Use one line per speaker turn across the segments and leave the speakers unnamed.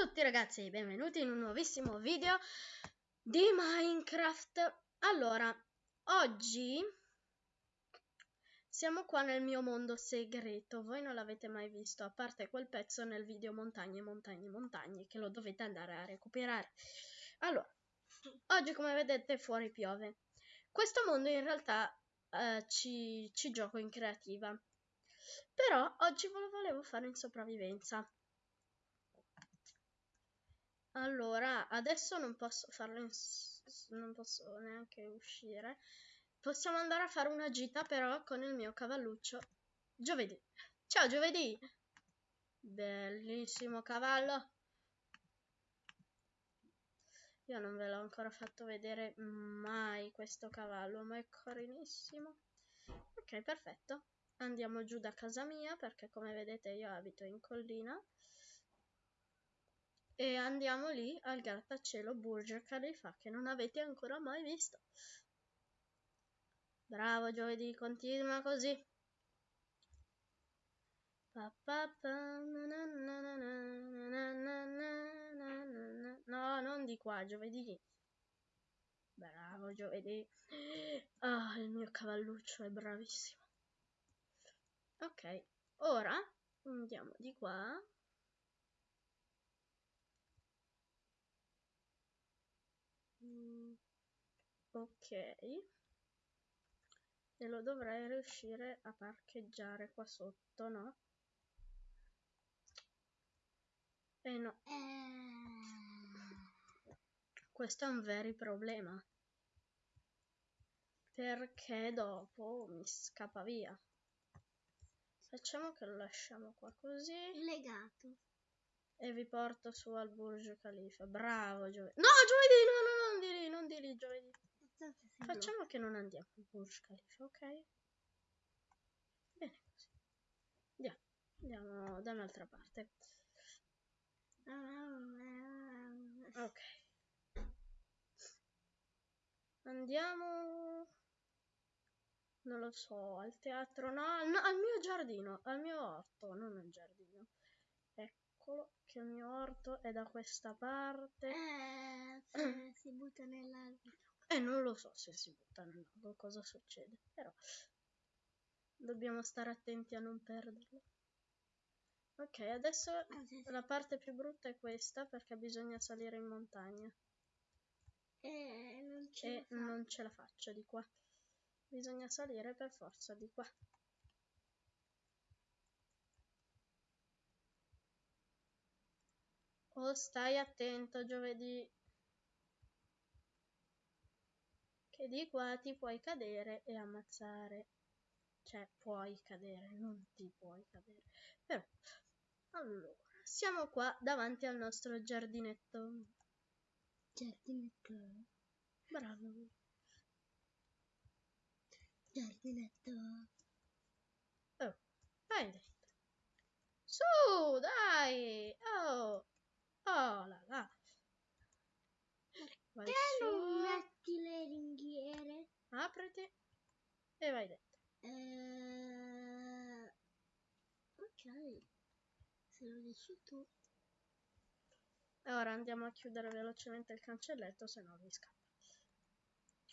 tutti ragazzi e benvenuti in un nuovissimo video di Minecraft. Allora, oggi siamo qua nel mio mondo segreto, voi non l'avete mai visto, a parte quel pezzo nel video montagne, montagne, montagne, che lo dovete andare a recuperare. Allora, oggi come vedete fuori piove. Questo mondo in realtà eh, ci, ci gioco in creativa, però oggi ve lo volevo fare in sopravvivenza. Allora, adesso non posso farlo non posso neanche uscire. Possiamo andare a fare una gita però con il mio cavalluccio giovedì. Ciao giovedì! Bellissimo cavallo! Io non ve l'ho ancora fatto vedere mai questo cavallo, ma è carinissimo. Ok, perfetto. Andiamo giù da casa mia perché come vedete io abito in collina e andiamo lì al grattacielo Burj Khalifa che non avete ancora mai visto. Bravo giovedì, continua così. No, non di qua, giovedì. Bravo giovedì. Ah, il mio cavalluccio è bravissimo. Ok, ora andiamo di qua. Ok. E lo dovrei riuscire a parcheggiare qua sotto, no? Eh no. Questo è un vero problema. Perché dopo mi scappa via. Facciamo che lo lasciamo qua così.
Legato.
E vi porto su al Burj Khalifa. Bravo giovedì. No, giovedì, no, no, no, non di lì, non di lì, giovedì. Facciamo che non andiamo al Burj Khalifa, ok? Bene così. Andiamo, andiamo da un'altra parte. Ok. Andiamo... Non lo so, al teatro, no, no, al mio giardino, al mio orto, non al giardino. Eccolo, che il mio orto è da questa parte.
Eh, si butta nell'albero.
E eh, non lo so se si butta nell'ago cosa succede, però dobbiamo stare attenti a non perderlo. Ok, adesso la parte più brutta è questa perché bisogna salire in montagna.
E non ce,
e non ce la faccio di qua. Bisogna salire per forza di qua. Oh, stai attento giovedì. Che di qua ti puoi cadere e ammazzare. Cioè, puoi cadere, non ti puoi cadere. Però, allora, siamo qua davanti al nostro giardinetto.
Giardinetto.
Bravo.
Giardinetto.
Oh, vai dentro. Su, dai! Oh! Oh là là!
Vai Perché non metti le ringhiere?
Apriti e vai dentro.
Eh... Ok, se lo dici tu.
E ora andiamo a chiudere velocemente il cancelletto, se no vi scappa.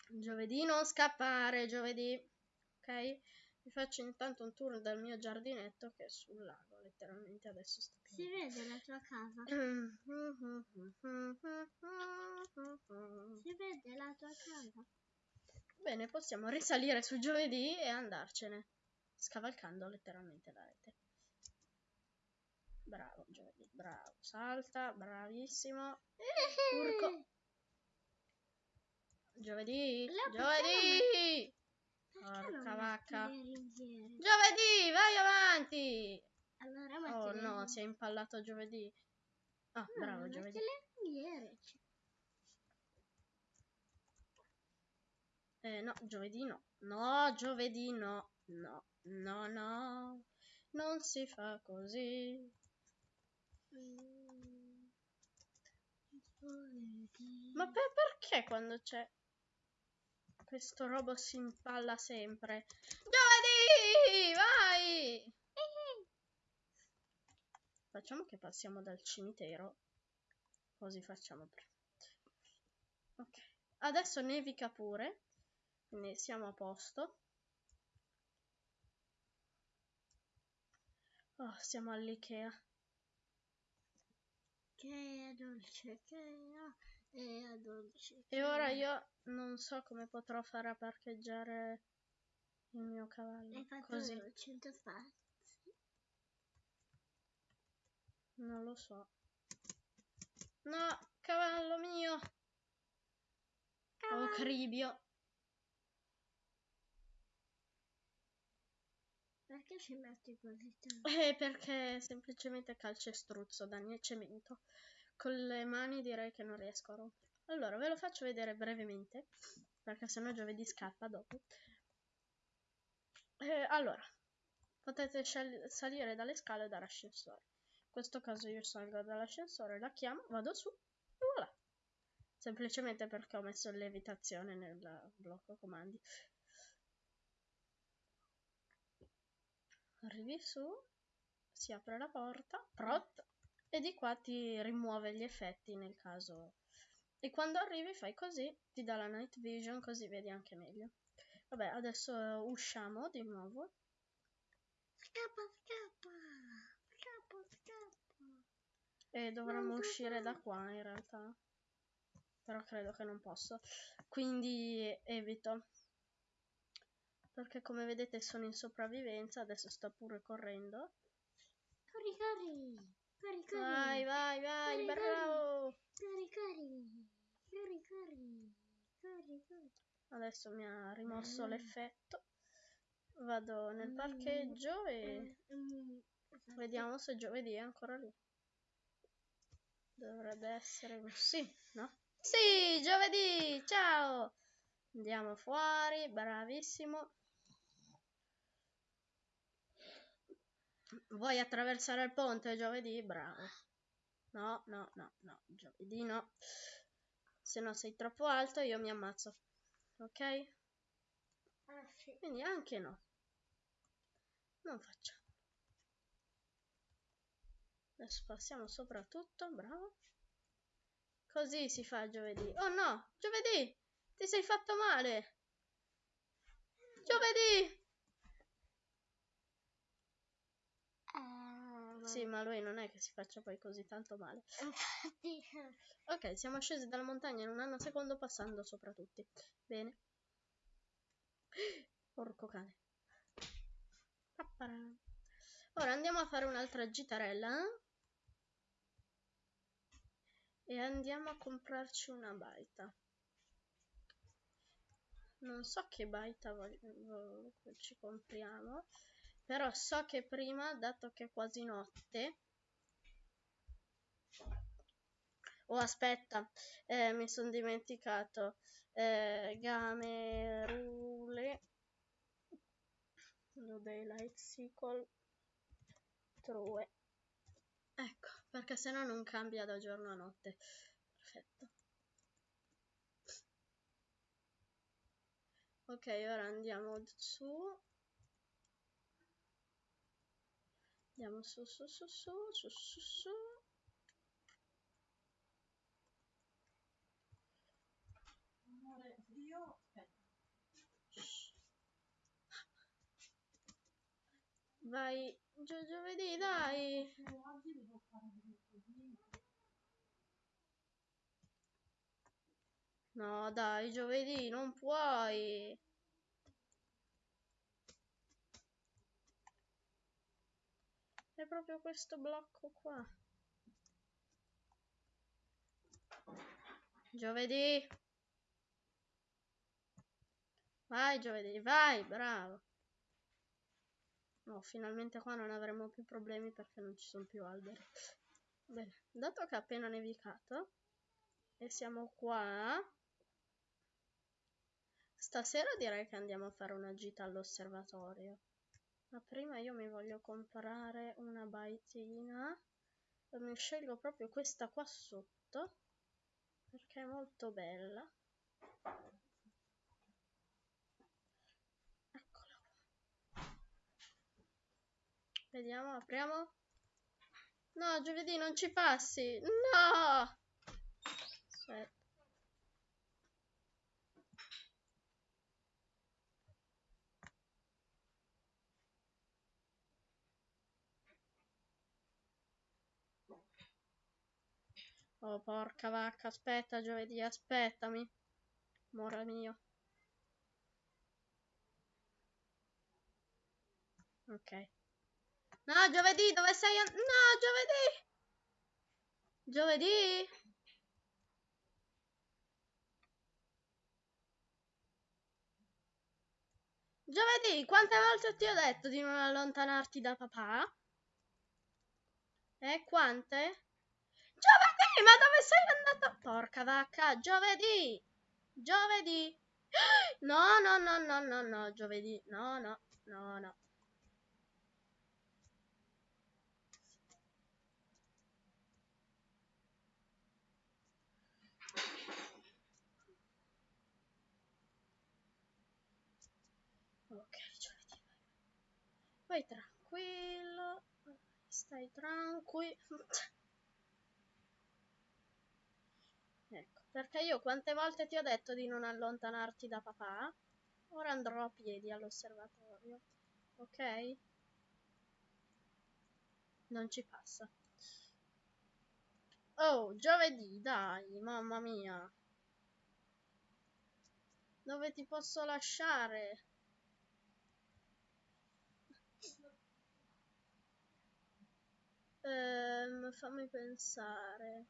Giovedì non scappare, giovedì. Ok? Vi faccio intanto un tour del mio giardinetto che è sul lago, letteralmente adesso
più. Si vede la tua casa? si vede la tua casa?
Bene, possiamo risalire su giovedì e andarcene, scavalcando letteralmente la rete. Bravo bravo, salta, bravissimo. Urco. Giovedì, giovedì! Porca vacca. Giovedì, vai avanti.
Allora,
oh no, si è impallato giovedì. Ah, no, bravo giovedì. Eh, no, giovedì no. No, giovedì no. No, no, no. Non si fa così. Ma per perché quando c'è questo robot si impalla sempre. Giovedì! Vai! Facciamo che passiamo dal cimitero così facciamo prima. Ok, adesso nevica pure, quindi siamo a posto. Oh, siamo all'Ikea.
Che è dolce, che è dolce.
E ora io non so come potrò fare a parcheggiare il mio cavallo.
Hai fatto
Così.
100 spazi.
Non lo so. No, cavallo mio. Oh,
Cavallo.
cribio.
Perché ci metti così tanto?
Eh, perché semplicemente calcestruzzo, Dani, e cemento. Con le mani direi che non riesco a rompere. Allora, ve lo faccio vedere brevemente, perché sennò giovedì scappa dopo. Eh, allora, potete salire dalle scale o dall'ascensore. In questo caso io salgo dall'ascensore, la chiamo, vado su e voilà. Semplicemente perché ho messo levitazione nel blocco comandi. Arrivi su, si apre la porta, prot, e di qua ti rimuove gli effetti nel caso. E quando arrivi fai così, ti dà la night vision così vedi anche meglio. Vabbè, adesso usciamo di nuovo.
Scappa, scappa. Scappa, scappa.
E dovremmo
Non
uscire da qua in realtà. Però credo che non posso. Quindi evito. Perché come vedete sono in sopravvivenza, adesso sto pure correndo.
Corri, corri. Corri, corri.
Vai, vai, vai,
Corri,
bravo!
Corri, corri. Corri, corri. Corri, corri.
Adesso mi ha rimosso
Mm.
l'effetto. Vado nel
Mm.
parcheggio e
Mm,
vediamo se giovedì è ancora lì. Dovrebbe essere sì, no? Sì, giovedì! Ciao! Andiamo fuori, bravissimo. Vuoi attraversare il ponte giovedì? Bravo. No, no, no, no, giovedì no. Se no sei troppo alto io mi ammazzo. Ok?
Ah, sì.
Quindi anche no. Non facciamo. Adesso passiamo sopra tutto, bravo. Così si fa giovedì. Oh no, giovedì! Ti sei fatto male! Giovedì!
Ah,
Sì, ma lui non è che si faccia poi così tanto male. Ok, siamo scesi dalla montagna in un anno secondo passando sopra tutti. Bene. Porco cane. Papparà. Ora andiamo a fare un'altra gitarella. eh? E andiamo a comprarci una baita. Non so che baita ci compriamo. Però so che prima, dato che è quasi notte, Oh, aspetta, eh, mi sono dimenticato. Eh, game, rule, no daylight cycle, true. Ecco, perché sennò non cambia da giorno a notte. Perfetto. Ok, ora andiamo su. Andiamo su, su, su, su, su, su, su.
Amore, io aspetta.
Vai giù giovedì, dai.
Oggi devo fare.
No, dai, giovedì, non puoi. È proprio questo blocco qua. Giovedì. Vai, giovedì, vai, bravo. No, finalmente qua non avremo più problemi perché non ci sono più alberi. Bene, dato che ha appena nevicato e siamo qua, stasera direi che andiamo a fare una gita all'osservatorio. Ma prima io mi voglio comprare una baitina mi scelgo proprio questa qua sotto perché è molto bella. Eccola qua. Vediamo, apriamo. No, giovedì non ci passi. No! Aspetta. Oh, porca vacca, aspetta, giovedì, aspettami. Amore mio. Ok. No, giovedì, dove sei? No, giovedì! Giovedì? Giovedì, quante volte ti ho detto di non allontanarti da papà? Eh, quante? Giovedì, ma dove sei andato? Porca vacca, giovedì! Giovedì! No, no, no, no, no, no, giovedì. No, no, no, no. Ok, giovedì. Vai tranquillo. Stai tranquillo. Ecco, perché io quante volte ti ho detto di non allontanarti da papà? Ora andrò a piedi all'osservatorio. Ok? Non ci passa. Oh, giovedì, dai, mamma mia. Dove ti posso lasciare? Ehm, fammi pensare.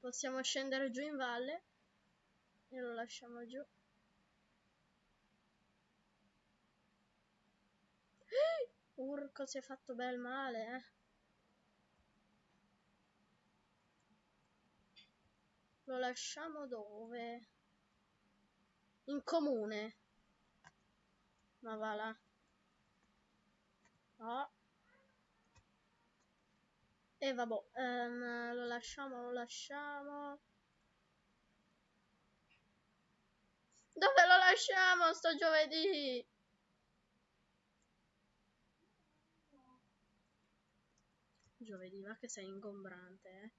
Possiamo scendere giù in valle e lo lasciamo giù. Urco si è fatto bel male, eh. Lo lasciamo dove? In comune. Ma va là. No. E vabbè, ehm, lo lasciamo, lo lasciamo. Dove lo lasciamo sto giovedì? Giovedì, ma che sei ingombrante, eh.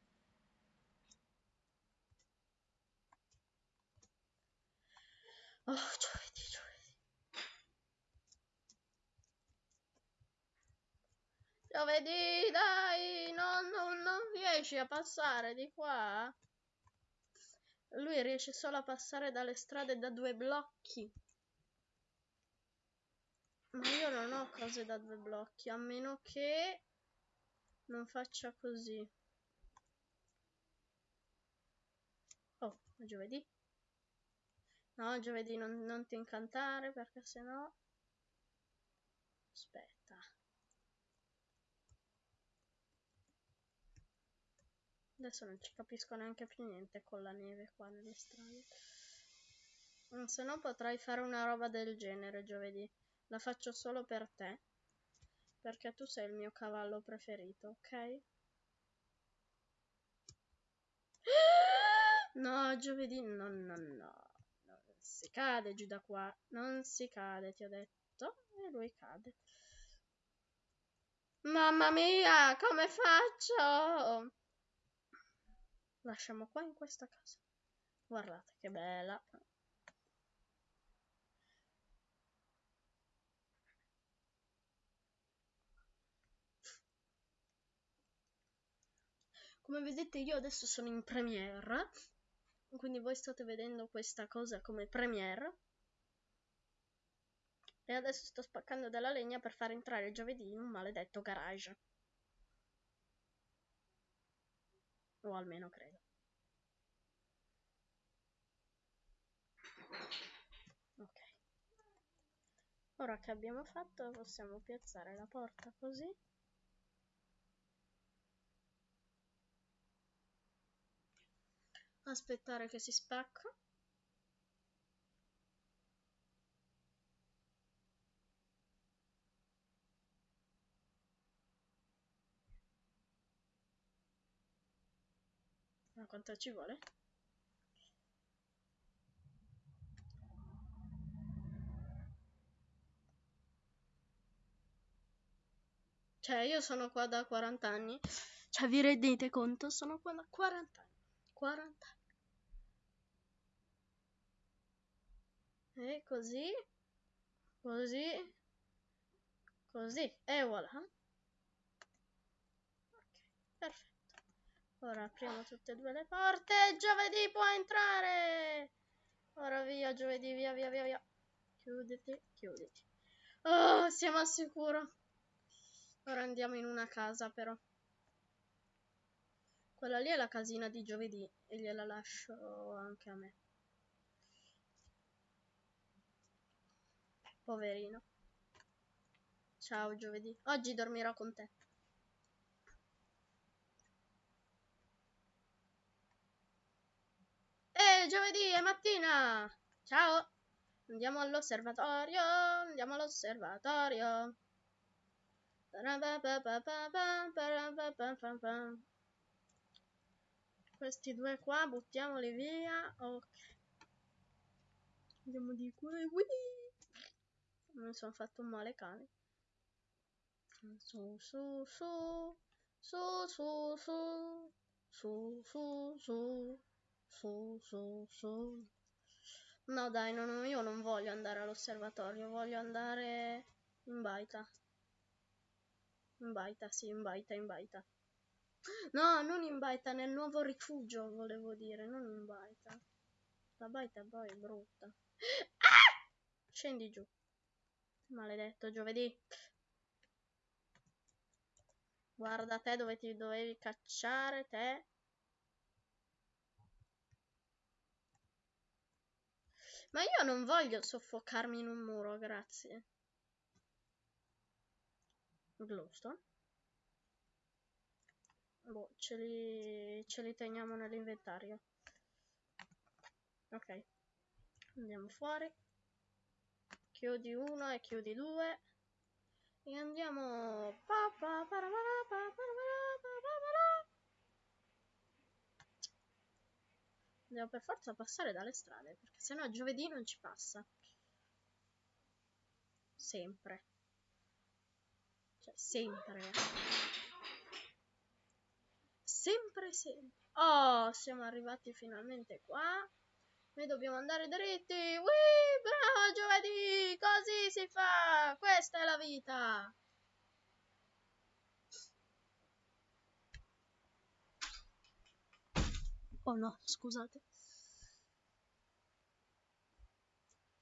Oh, giovedì, giovedì. Giovedì, dai, non, non, non riesci a passare di qua? Lui riesce solo a passare dalle strade da due blocchi. Ma io non ho cose da due blocchi, a meno che non faccia così. Oh, giovedì? No, giovedì non, non ti incantare perché sennò... Aspetta. Adesso non ci capisco neanche più niente con la neve qua nelle strade. Mm, Se no potrai fare una roba del genere giovedì. La faccio solo per te. Perché tu sei il mio cavallo preferito, ok? No, giovedì no, no, no. Non si cade giù da qua. Non si cade, ti ho detto. E lui cade. Mamma mia, come faccio? Lasciamo qua in questa casa. Guardate che bella. Come vedete io adesso sono in premiere, quindi voi state vedendo questa cosa come premiere. E adesso sto spaccando della legna per far entrare giovedì in un maledetto garage. O almeno credo. Ok. Ora che abbiamo fatto possiamo piazzare la porta così. Aspettare che si spacca. Quanto ci vuole? Cioè, io sono qua da 40 anni. Cioè, vi rendete conto? Sono qua da 40 anni. 40 anni. E così. Così. Così. E voilà. Ok, perfetto. Ora apriamo tutte e due le porte. Giovedì può entrare. Ora via, giovedì, via, via, via, via. Chiuditi, chiuditi. Oh, siamo al sicuro. Ora andiamo in una casa, però. Quella lì è la casina di giovedì e gliela lascio anche a me. Poverino. Ciao giovedì. Oggi dormirò con te. E giovedì è mattina. Ciao. Andiamo all'osservatorio. Andiamo all'osservatorio. Questi due qua buttiamoli via. Ok. Andiamo di qua. Mi sono fatto male cane. Su su su. Su su su. Su su su. Su su su. No dai, no, io non voglio andare all'osservatorio, voglio andare in baita. In baita, sì, in baita, in baita. No, non in baita, nel nuovo rifugio, volevo dire, non in baita. La baita poi è brutta. Ah! Scendi giù. Maledetto giovedì. Guarda te dove ti dovevi cacciare, te. Ma io non voglio soffocarmi in un muro, grazie. Glowstone. Boh, ce li, ce li teniamo nell'inventario. Ok. Andiamo fuori. Chiudi uno e chiudi due. E andiamo... Devo per forza passare dalle strade, perché sennò giovedì non ci passa. Sempre. Cioè, sempre. Sempre, sempre. Oh, siamo arrivati finalmente qua. Noi dobbiamo andare dritti. Ui, bravo giovedì! Così si fa! Questa è la vita! Oh no, scusate.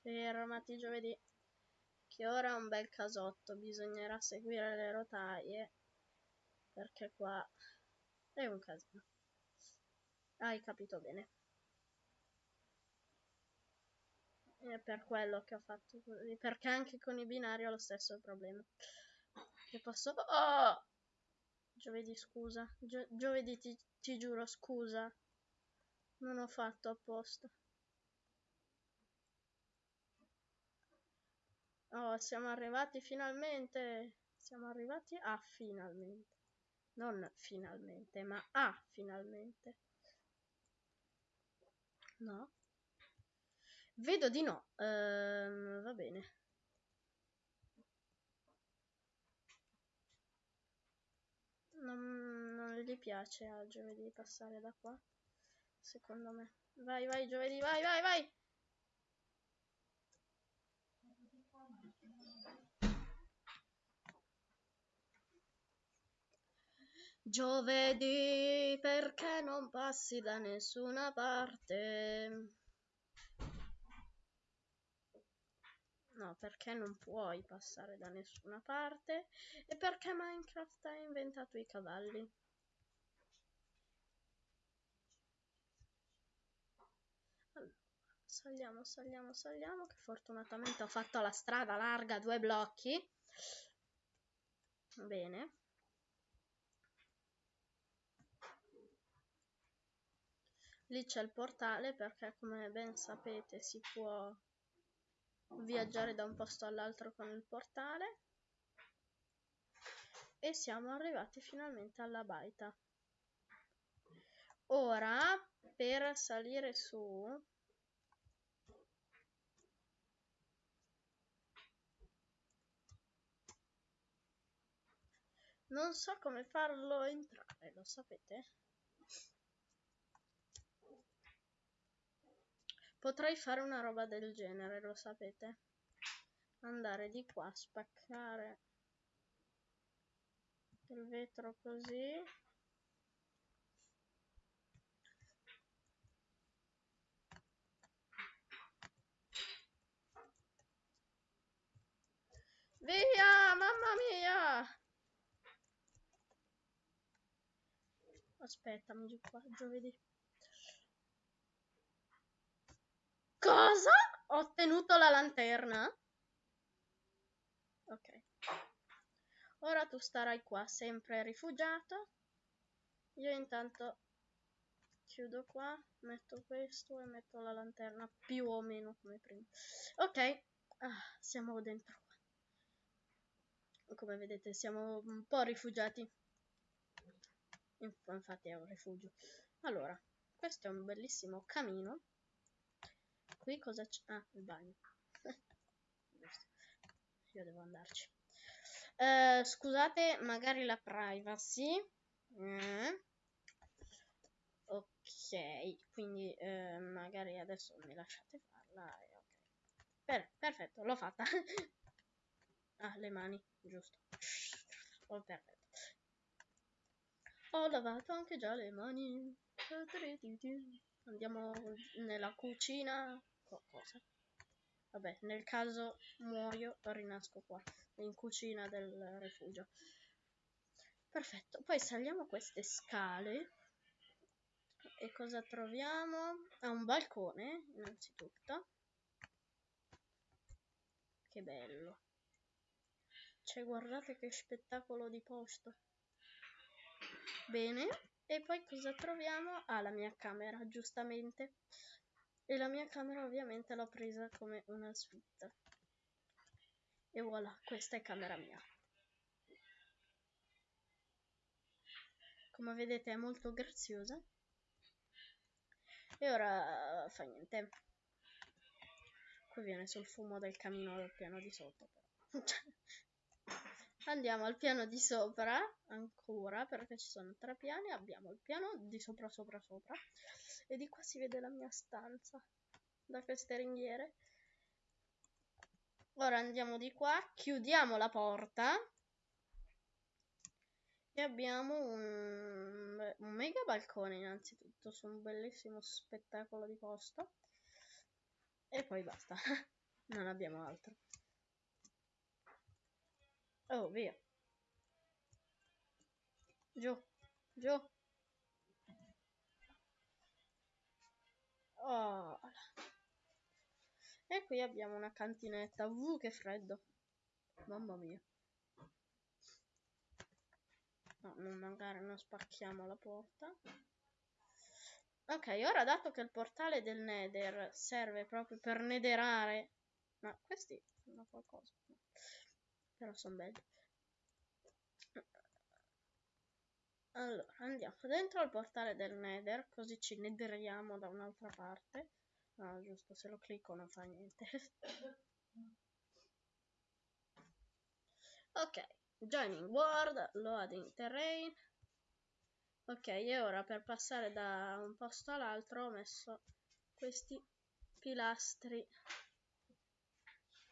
Fermati giovedì. Ora è un bel casotto, bisognerà seguire le rotaie. Perché qua è un casino. Hai capito bene. È per quello che ho fatto così. Perché anche con i binari ho lo stesso problema. Che posso... Oh! Giovedì, scusa. Gio giovedì ti, ti giuro, scusa. Non ho fatto apposta. Oh, siamo arrivati finalmente. Siamo arrivati a finalmente. Non finalmente, ma a finalmente. No? Vedo di no. Ehm, va bene. Non, non gli piace a giovedì passare da qua secondo me. Vai, vai, giovedì, vai, vai, vai! Giovedì, perché non passi da nessuna parte? No, perché non puoi passare da nessuna parte? E perché Minecraft ha inventato i cavalli? Saliamo, saliamo, saliamo, che fortunatamente ho fatto la strada larga, due blocchi. Bene. Lì c'è il portale perché come ben sapete si può viaggiare da un posto all'altro con il portale. E siamo arrivati finalmente alla baita. Ora, per salire su, Non so come farlo entrare, lo sapete? Potrei fare una roba del genere, lo sapete? Andare di qua, spaccare il vetro così. Via, mamma mia! Aspettami giù qua, giovedì. Cosa? Ho ottenuto la lanterna? Ok. Ora tu starai qua, sempre rifugiato. Io intanto chiudo qua, metto questo e metto la lanterna più o meno come prima. Ok, ah, siamo dentro. Come vedete siamo un po' rifugiati. Infatti è un rifugio. Allora, questo è un bellissimo camino. Qui cosa c'è? Ah, il bagno. Io devo andarci. Uh, scusate, magari la privacy. Mm. Ok, quindi uh, magari adesso mi lasciate farla. Okay. per perfetto, l'ho fatta. ah, le mani, giusto. Oh, perfetto. Ho lavato anche già le mani. Andiamo nella cucina. Cosa? Vabbè, nel caso muoio, rinasco qua, in cucina del rifugio. Perfetto, poi saliamo queste scale. E cosa troviamo? Ah, un balcone, innanzitutto. Che bello. Cioè, guardate che spettacolo di posto. Bene, e poi cosa troviamo? Ah, la mia camera, giustamente. E la mia camera ovviamente l'ho presa come una suite. E voilà, questa è camera mia. Come vedete è molto graziosa. E ora fa niente. Qui viene sul fumo del camino del piano di sotto. Però. Andiamo al piano di sopra ancora perché ci sono tre piani. Abbiamo il piano di sopra, sopra, sopra. E di qua si vede la mia stanza da queste ringhiere. Ora andiamo di qua, chiudiamo la porta. E abbiamo un, un mega balcone innanzitutto su un bellissimo spettacolo di posto. E poi basta, non abbiamo altro. Oh, via. Giù, giù. Oh. E qui abbiamo una cantinetta. Uh, che freddo. Mamma mia. No, non magari non spacchiamo la porta. Ok, ora dato che il portale del Nether serve proprio per nederare... Ma questi fanno qualcosa. Però sono belli. Allora, andiamo dentro al portale del Nether, così ci nederiamo da un'altra parte. No, giusto, se lo clicco non fa niente. ok, joining world, loading terrain. Ok, e ora per passare da un posto all'altro ho messo questi pilastri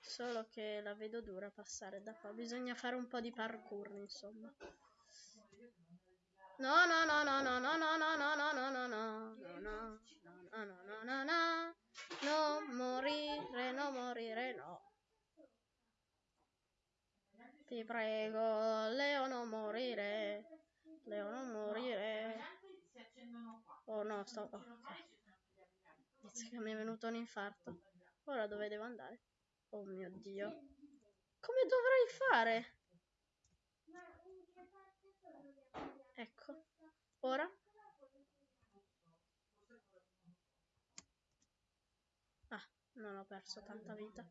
Solo che la vedo dura passare da qua. Bisogna fare un po' di parkour, insomma. No, no, no, no, no, no, no, no, no, no, no, no, no, no, no, no, no, no, no, non morire, non morire, no. Ti prego, Leo, non morire. Leo, non morire. Oh no, sto... Oh, ok. Mi è venuto un infarto. Ora dove devo andare? Oh mio Dio. Come dovrei fare? Ecco. Ora? Ah, non ho perso tanta vita.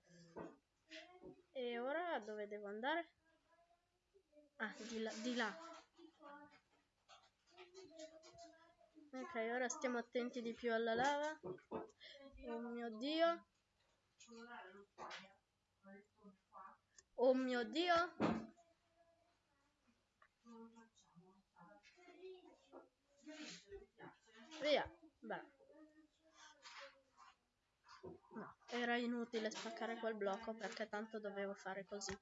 E ora dove devo andare? Ah, di là. Di là. Ok, ora stiamo attenti di più alla lava. Oh mio Dio. Oh mio Dio! Via, beh. No, era inutile spaccare quel blocco perché tanto dovevo fare così.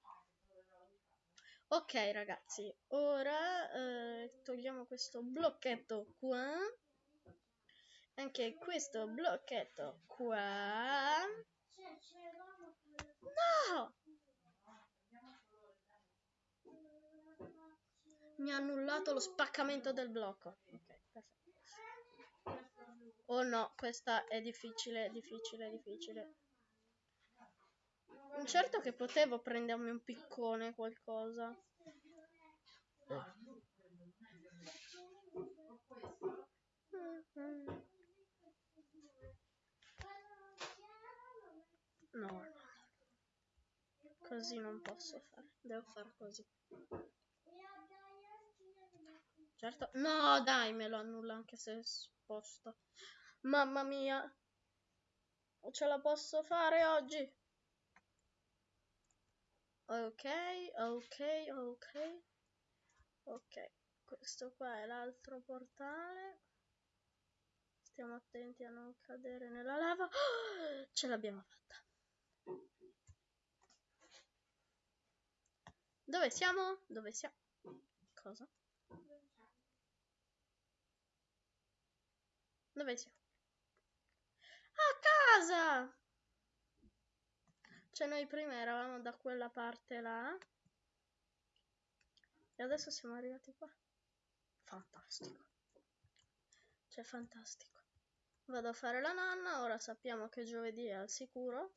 Ok ragazzi, ora eh, togliamo questo blocchetto qua. Anche questo blocchetto qua. No! Mi ha annullato lo spaccamento del blocco. Ok, perfetto. Oh no, questa è difficile, difficile, difficile. Certo che potevo prendermi un piccone, qualcosa. No. Così non posso fare. Devo fare così. Certo. No, dai, me lo annulla anche se sposto. Mamma mia. Ce la posso fare oggi? Ok, ok, ok. Ok, questo qua è l'altro portale. Stiamo attenti a non cadere nella lava. Oh, ce l'abbiamo fatta. Dove siamo? Dove siamo? Cosa? Dove siamo? A casa! Cioè noi prima eravamo da quella parte là. E adesso siamo arrivati qua. Fantastico. Cioè fantastico. Vado a fare la nanna, ora sappiamo che giovedì è al sicuro.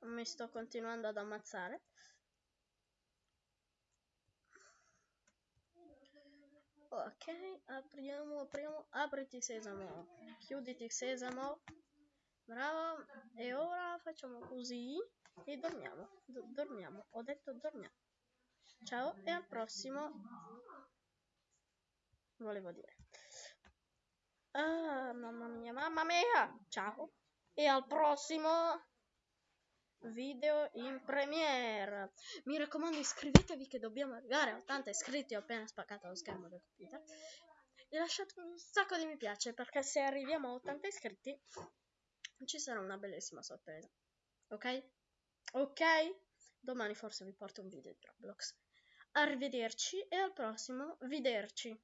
Mi sto continuando ad ammazzare. Ok, apriamo, apriamo, apriti sesamo, chiuditi sesamo, bravo, e ora facciamo così e dormiamo, D dormiamo, ho detto dormiamo. Ciao e al prossimo, volevo dire. Ah, mamma mia, mamma mia, ciao e al prossimo video in premiere. Mi raccomando iscrivetevi che dobbiamo arrivare a 80 iscritti. Ho appena spaccato lo schermo del computer. E lasciate un sacco di mi piace perché se arriviamo a 80 iscritti ci sarà una bellissima sorpresa. Ok? Ok? Domani forse vi porto un video di Roblox. Arrivederci e al prossimo vederci.